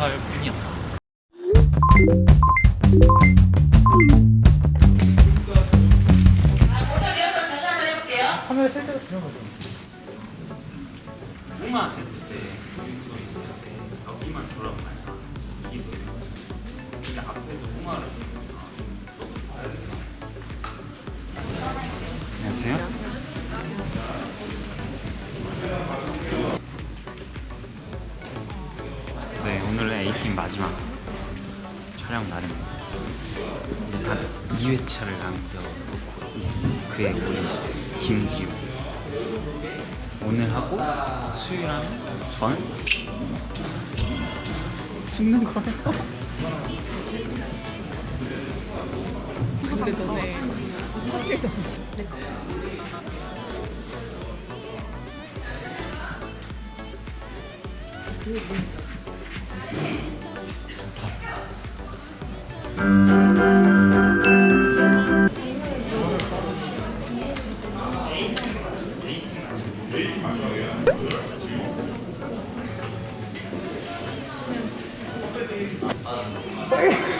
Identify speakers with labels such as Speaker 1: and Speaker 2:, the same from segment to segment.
Speaker 1: 감사할 뿐이었다.
Speaker 2: 목만 했을 때 소리 있을 때 여기만 돌아봐야 이게 보이는 거죠. 근데 앞에서 목마를 안녕하세요. 마지막 촬영 날입니다. 이제 단 2회차를 남겨놓고 그의 우리 김지우 오늘 하고 수요일 하면 저는 죽는 거예요.
Speaker 3: 근데
Speaker 4: Sorry.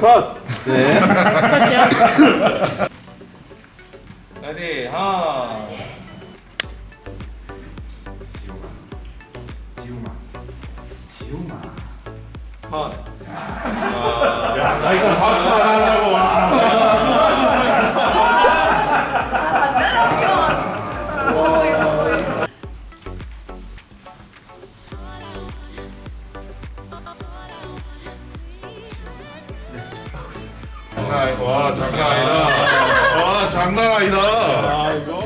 Speaker 1: 레디 하나.
Speaker 4: 지우마. 지우마.
Speaker 1: 컷.
Speaker 5: 야 자기가 파스타 하려고 와 장난 아니다 와 장난 아니다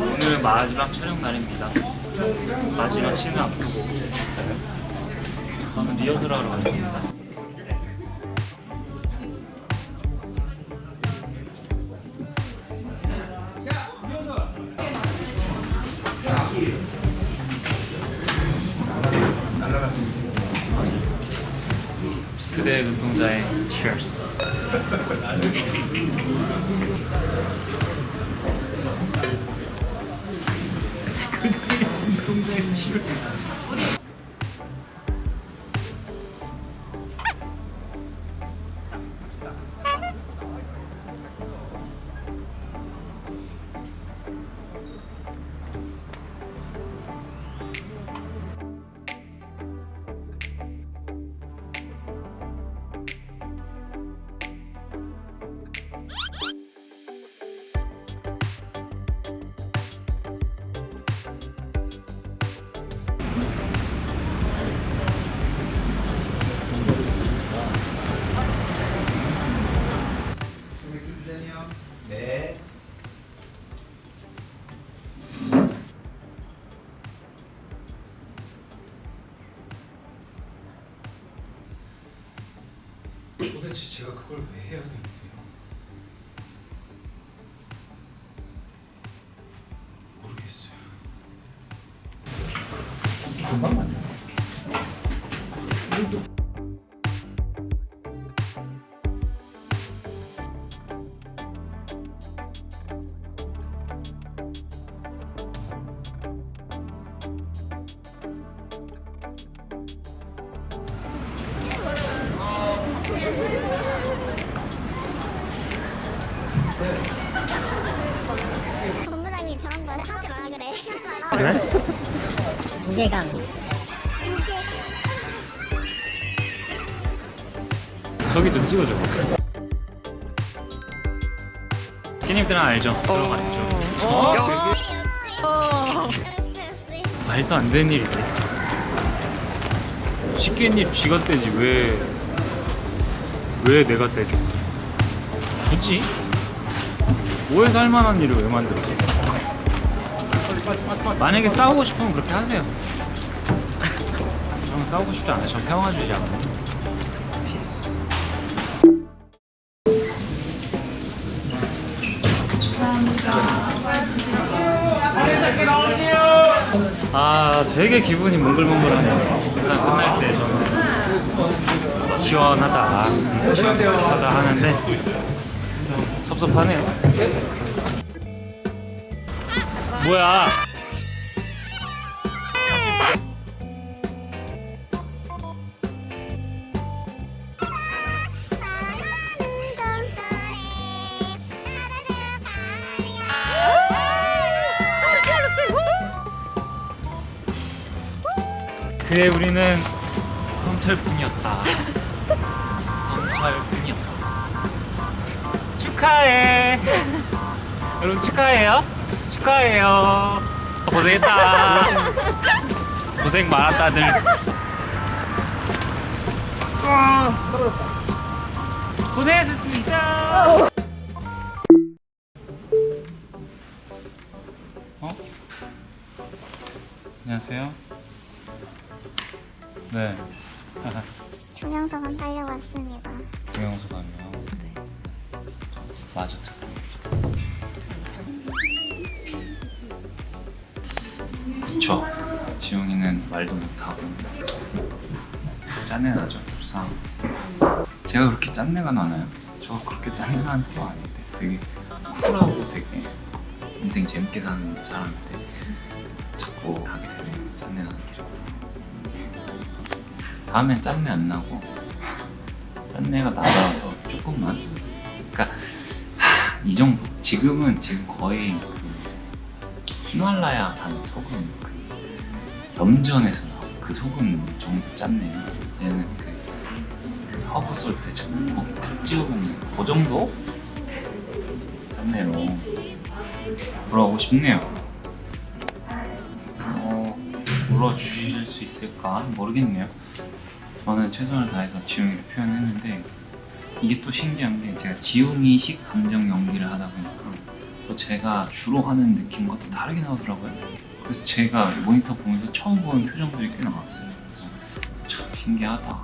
Speaker 2: 오늘 마지막 촬영 날입니다. 마지막 씬을 앞두고. 저는 리허설 하러 왔습니다. 그대의 눈동자의 Cheers. 눈동자의 Cheers.
Speaker 4: 그걸 왜 해야 되는데요? 모르겠어요.
Speaker 6: 본부장님이 그래? 무게감
Speaker 2: 저기 좀 찍어줘 끼님들은 알죠? 들어봤죠
Speaker 3: 어. 어, 어?
Speaker 2: 말도 안 되는 일이지 식깻잎 쥐가 떼지 왜... 왜 내가 떼줘 굳이? 오해서 할 만한 일을 왜 만들지? 만약에 싸우고 싶으면 그렇게 하세요. 저는 싸우고 싶지 않아요. 전 평화주의자. 피스. 아 되게 기분이 몽글몽글하네요. 항상 끝날 때 저는 시원하다 시원하다 하는데 좀 섭섭하네요. 뭐야? 그의 우리는 성철뿐이었다. 성철뿐이었다. 축하해. 여러분 축하해요. 축하해요. 고생했다. 고생 많았다들. 고생하셨습니다. 어? 안녕하세요. 네.
Speaker 6: 중형소감 달려왔습니다.
Speaker 2: 동영소감이요. 맞아 그쵸. 지용이는 말도 못하고 짠내 나죠. 불쌍. 제가 그렇게 짠내가 나나요? 저 그렇게 짠내 나는 거 아닌데 되게 쿨하고 되게 인생 재밌게 사는 사람인데 자꾸 하게 되네 짠내 나는 캐릭터. 다음엔 짠내 안 나고 짠내가 나더라도 조금만 그러니까 하, 이 정도 지금은 지금 거의 그 히말라야산 소금 그 염전에서 나온 그 소금 정도 짠내요. 이제는 그, 그 herb salt 거기 딱 찍어 먹는 그 정도 짠내로 돌아오고 싶네요. 어, 불러주실 수 있을까 모르겠네요. 저는 최선을 다해서 지웅이를 표현했는데 이게 또 신기한 게 제가 지웅이식 감정 연기를 하다 보니까 또 제가 주로 하는 느낌과 또 다르게 나오더라고요. 그래서 제가 모니터 보면서 처음 보는 표정들이 꽤 나왔어요. 그래서 참 신기하다.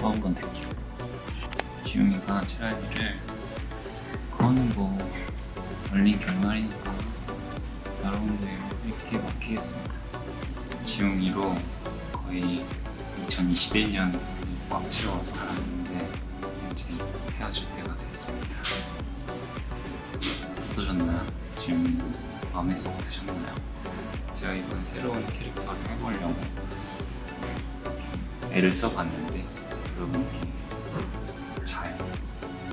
Speaker 2: 또 한번 듣기로 지웅이가 칠할일을 그거는 뭐 열린 결말이니까 여러분들 이렇게 맡기겠습니다. 지웅이로 거의 2021년 꽉 채워서 살았는데 이제 헤어질 때 어떠셨나요? 지금 마음에 쏙 드셨나요? 제가 이번에 새로운 캐릭터를 해보려고 애를 써봤는데 여러분께 잘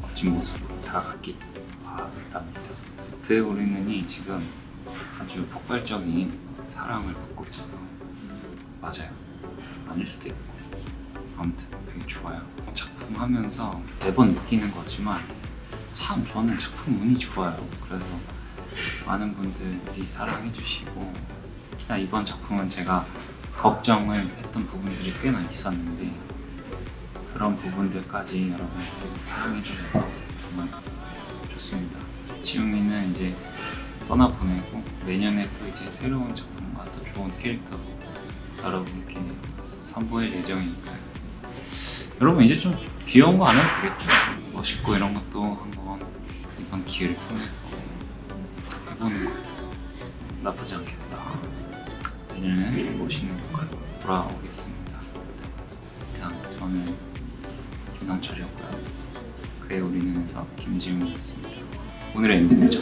Speaker 2: 멋진 모습으로 다가갔길 바랍니다. 그의 우리는이 지금 아주 폭발적인 사랑을 받고 있어요. 맞아요. 아닐 수도 있고 아무튼 되게 좋아요 작품 하면서 매번 느끼는 거지만 참 저는 작품 운이 좋아요 그래서 많은 분들이 사랑해 주시고 특히나 이번 작품은 제가 걱정을 했던 부분들이 꽤나 있었는데 그런 부분들까지 여러분들이 사랑해 주셔서 정말 좋습니다 지웅이는 이제 떠나보내고 내년에 또 이제 새로운 작품과 또 좋은 캐릭터 여러분께 선보일 예정이니까요. 여러분 이제 좀 귀여운 거 안 해도 되겠죠? 멋있고 이런 것도 한번 이번 기회를 통해서 해보는 것도 나쁘지 않겠다. 내년에는 좀 멋있는 효과로 돌아오겠습니다. 이상 저는 김상철이었고요. 그래 우리는에서 김지웅이었습니다. 오늘의 엔딩이죠.